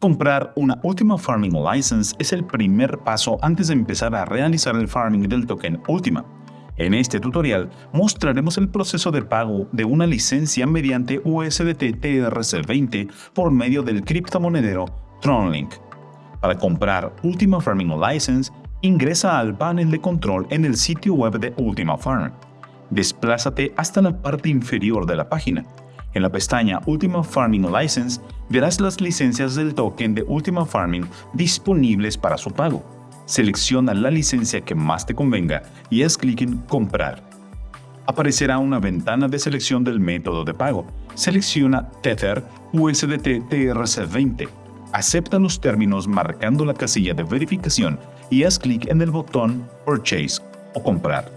Comprar una Ultima Farming License es el primer paso antes de empezar a realizar el farming del token Ultima. En este tutorial mostraremos el proceso de pago de una licencia mediante USDT TRC20 por medio del criptomonedero TronLink. Para comprar Ultima Farming License, ingresa al panel de control en el sitio web de Ultima Farm. Desplázate hasta la parte inferior de la página en la pestaña Ultima Farming License verás las licencias del token de Ultima Farming disponibles para su pago. Selecciona la licencia que más te convenga y haz clic en Comprar. Aparecerá una ventana de selección del método de pago. Selecciona Tether USDT TRC20. Acepta los términos marcando la casilla de verificación y haz clic en el botón Purchase o Comprar.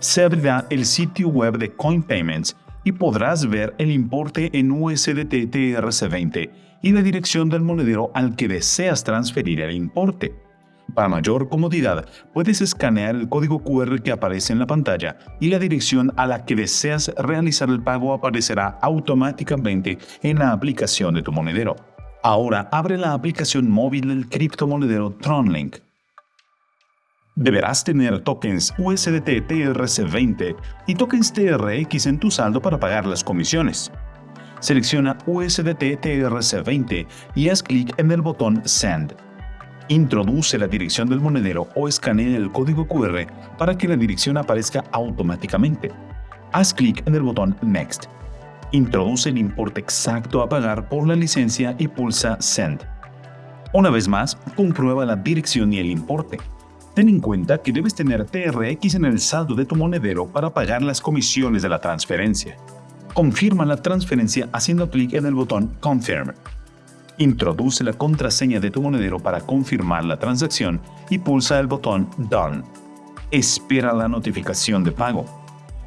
Se abrirá el sitio web de Coin Payments y podrás ver el importe en USDT TRC20 y la dirección del monedero al que deseas transferir el importe. Para mayor comodidad, puedes escanear el código QR que aparece en la pantalla y la dirección a la que deseas realizar el pago aparecerá automáticamente en la aplicación de tu monedero. Ahora abre la aplicación móvil del criptomonedero TronLink Deberás tener tokens USDT TRC20 y tokens TRX en tu saldo para pagar las comisiones. Selecciona USDT TRC20 y haz clic en el botón Send. Introduce la dirección del monedero o escanea el código QR para que la dirección aparezca automáticamente. Haz clic en el botón Next. Introduce el importe exacto a pagar por la licencia y pulsa Send. Una vez más, comprueba la dirección y el importe. Ten en cuenta que debes tener TRX en el saldo de tu monedero para pagar las comisiones de la transferencia. Confirma la transferencia haciendo clic en el botón Confirm. Introduce la contraseña de tu monedero para confirmar la transacción y pulsa el botón Done. Espera la notificación de pago.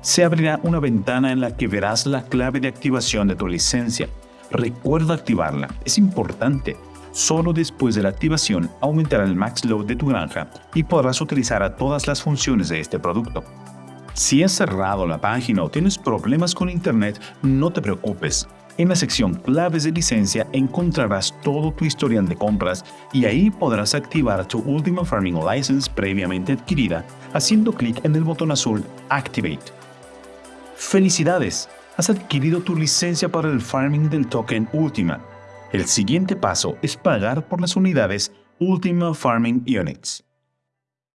Se abrirá una ventana en la que verás la clave de activación de tu licencia. Recuerda activarla, es importante Solo después de la activación aumentará el max load de tu granja y podrás utilizar todas las funciones de este producto. Si has cerrado la página o tienes problemas con internet, no te preocupes. En la sección claves de licencia encontrarás todo tu historial de compras y ahí podrás activar tu Ultima Farming License previamente adquirida haciendo clic en el botón azul Activate. ¡Felicidades! Has adquirido tu licencia para el farming del token Ultima el siguiente paso es pagar por las unidades Ultima Farming Units.